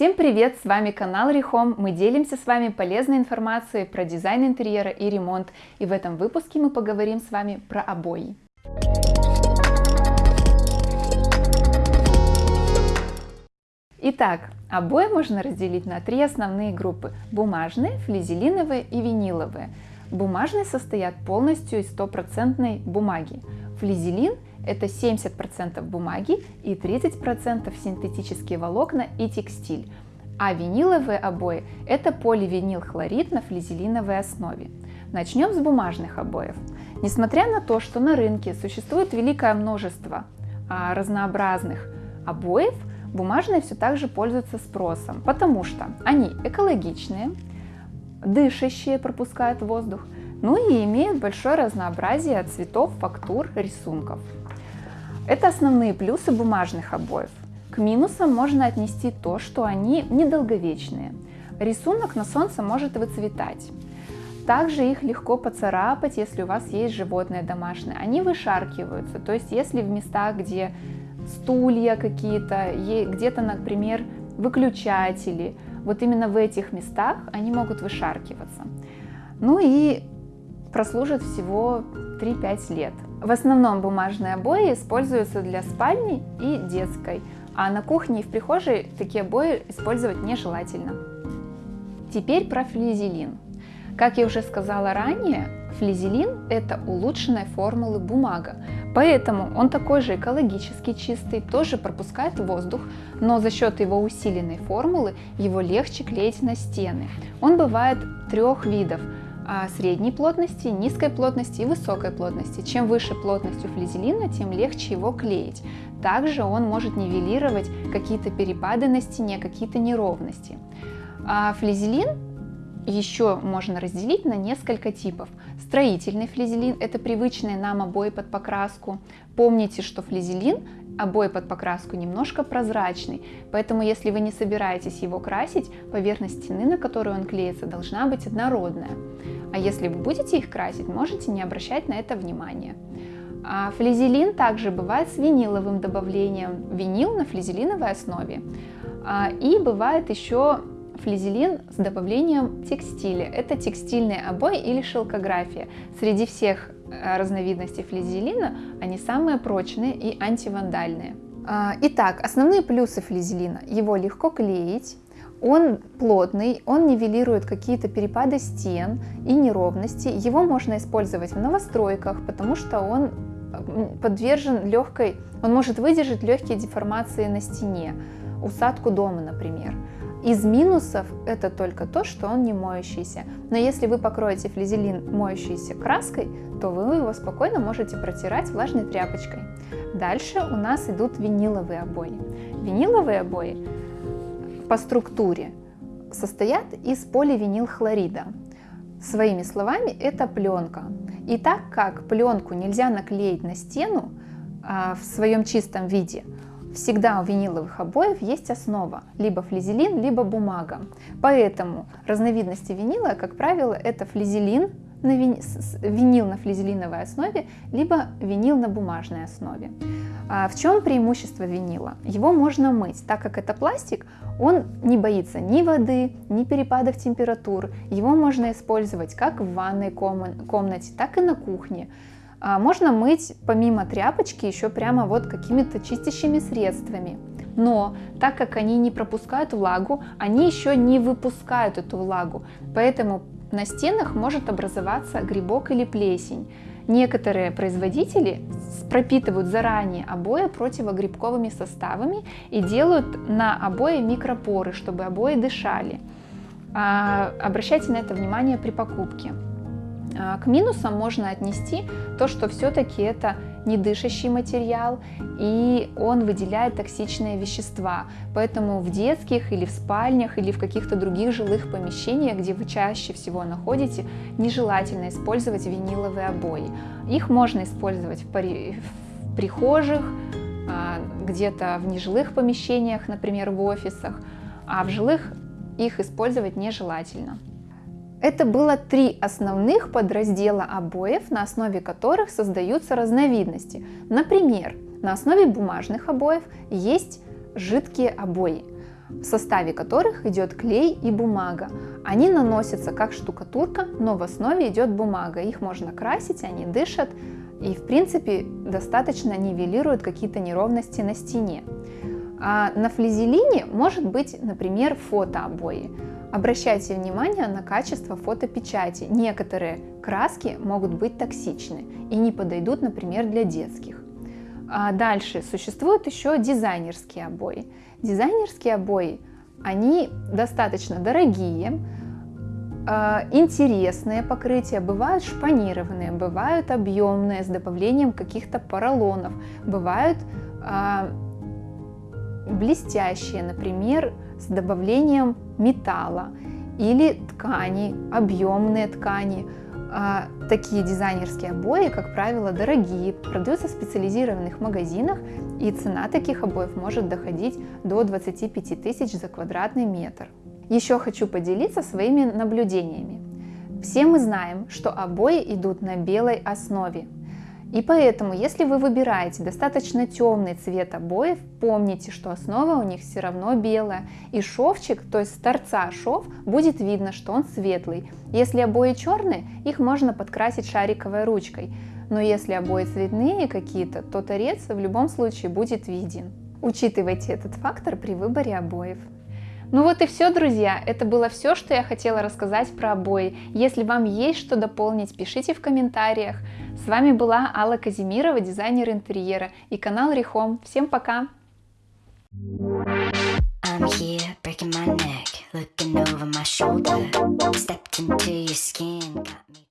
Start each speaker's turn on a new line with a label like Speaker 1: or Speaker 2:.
Speaker 1: Всем привет! С вами канал Рихом. Мы делимся с вами полезной информацией про дизайн интерьера и ремонт. И в этом выпуске мы поговорим с вами про обои. Итак, обои можно разделить на три основные группы – бумажные, флизелиновые и виниловые. Бумажные состоят полностью из стопроцентной бумаги. Флизелин – это 70% бумаги и 30% синтетические волокна и текстиль. А виниловые обои – это поливинилхлорид на флизелиновой основе. Начнем с бумажных обоев. Несмотря на то, что на рынке существует великое множество а, разнообразных обоев, бумажные все так же пользуются спросом, потому что они экологичные, дышащие, пропускают воздух, ну и имеют большое разнообразие цветов, фактур, рисунков. Это основные плюсы бумажных обоев. К минусам можно отнести то, что они недолговечные. Рисунок на солнце может выцветать. Также их легко поцарапать, если у вас есть животное домашнее. Они вышаркиваются, то есть если в местах, где стулья какие-то, где-то, например, выключатели, вот именно в этих местах они могут вышаркиваться. Ну и прослужат всего 3-5 лет. В основном бумажные обои используются для спальни и детской, а на кухне и в прихожей такие обои использовать нежелательно. Теперь про флизелин. Как я уже сказала ранее, флизелин – это улучшенная формулы бумага, поэтому он такой же экологически чистый, тоже пропускает воздух, но за счет его усиленной формулы его легче клеить на стены. Он бывает трех видов средней плотности, низкой плотности и высокой плотности. Чем выше плотность у флизелина, тем легче его клеить. Также он может нивелировать какие-то перепады на стене, какие-то неровности. А флизелин еще можно разделить на несколько типов. Строительный флизелин – это привычные нам обои под покраску. Помните, что флизелин обои под покраску немножко прозрачный, поэтому если вы не собираетесь его красить, поверхность стены, на которую он клеится, должна быть однородная. А если вы будете их красить, можете не обращать на это внимания. А флизелин также бывает с виниловым добавлением, винил на флизелиновой основе. А, и бывает еще флизелин с добавлением текстиля. Это текстильные обои или шелкография. Среди всех э, разновидностей флизелина они самые прочные и антивандальные. А, итак, основные плюсы флизелина. Его легко клеить, он плотный, он нивелирует какие-то перепады стен и неровности. Его можно использовать в новостройках, потому что он подвержен легкой, он может выдержать легкие деформации на стене, усадку дома, например. Из минусов это только то, что он не моющийся. Но если вы покроете флизелин моющейся краской, то вы его спокойно можете протирать влажной тряпочкой. Дальше у нас идут виниловые обои. Виниловые обои по структуре состоят из поливинилхлорида. Своими словами, это пленка. И так как пленку нельзя наклеить на стену а, в своем чистом виде, Всегда у виниловых обоев есть основа, либо флизелин, либо бумага. Поэтому разновидности винила, как правило, это флизелин, на вини... винил на флизелиновой основе, либо винил на бумажной основе. А в чем преимущество винила? Его можно мыть, так как это пластик, он не боится ни воды, ни перепадов температур. Его можно использовать как в ванной комнате, так и на кухне. А можно мыть помимо тряпочки еще прямо вот какими-то чистящими средствами. Но так как они не пропускают влагу, они еще не выпускают эту влагу. Поэтому на стенах может образоваться грибок или плесень. Некоторые производители пропитывают заранее обои противогрибковыми составами и делают на обои микропоры, чтобы обои дышали. А, обращайте на это внимание при покупке. А, к минусам можно отнести то, что все-таки это недышащий материал и он выделяет токсичные вещества. Поэтому в детских или в спальнях или в каких-то других жилых помещениях, где вы чаще всего находите, нежелательно использовать виниловые обои. Их можно использовать в, в прихожих, а, где-то в нежилых помещениях, например, в офисах, а в жилых их использовать нежелательно. Это было три основных подраздела обоев, на основе которых создаются разновидности. Например, на основе бумажных обоев есть жидкие обои. в составе которых идет клей и бумага. Они наносятся как штукатурка, но в основе идет бумага. Их можно красить, они дышат и в принципе достаточно нивелируют какие-то неровности на стене. А на флизелине может быть, например, фотообои. Обращайте внимание на качество фотопечати. Некоторые краски могут быть токсичны и не подойдут, например, для детских. А дальше существуют еще дизайнерские обои. Дизайнерские обои, они достаточно дорогие, а, интересные покрытия, бывают шпанированные, бывают объемные с добавлением каких-то поролонов, бывают а, блестящие, например, с добавлением металла или ткани, объемные ткани. А, такие дизайнерские обои, как правило, дорогие, продаются в специализированных магазинах, и цена таких обоев может доходить до 25 тысяч за квадратный метр. Еще хочу поделиться своими наблюдениями. Все мы знаем, что обои идут на белой основе, и поэтому, если вы выбираете достаточно темный цвет обоев, помните, что основа у них все равно белая. И шовчик, то есть с торца шов, будет видно, что он светлый. Если обои черные, их можно подкрасить шариковой ручкой. Но если обои цветные какие-то, то торец в любом случае будет виден. Учитывайте этот фактор при выборе обоев. Ну вот и все, друзья. Это было все, что я хотела рассказать про обои. Если вам есть что дополнить, пишите в комментариях. С вами была Алла Казимирова, дизайнер интерьера и канал Рихом. Всем пока! I'm here breaking my neck, looking over my shoulder, stepped into your skin, got me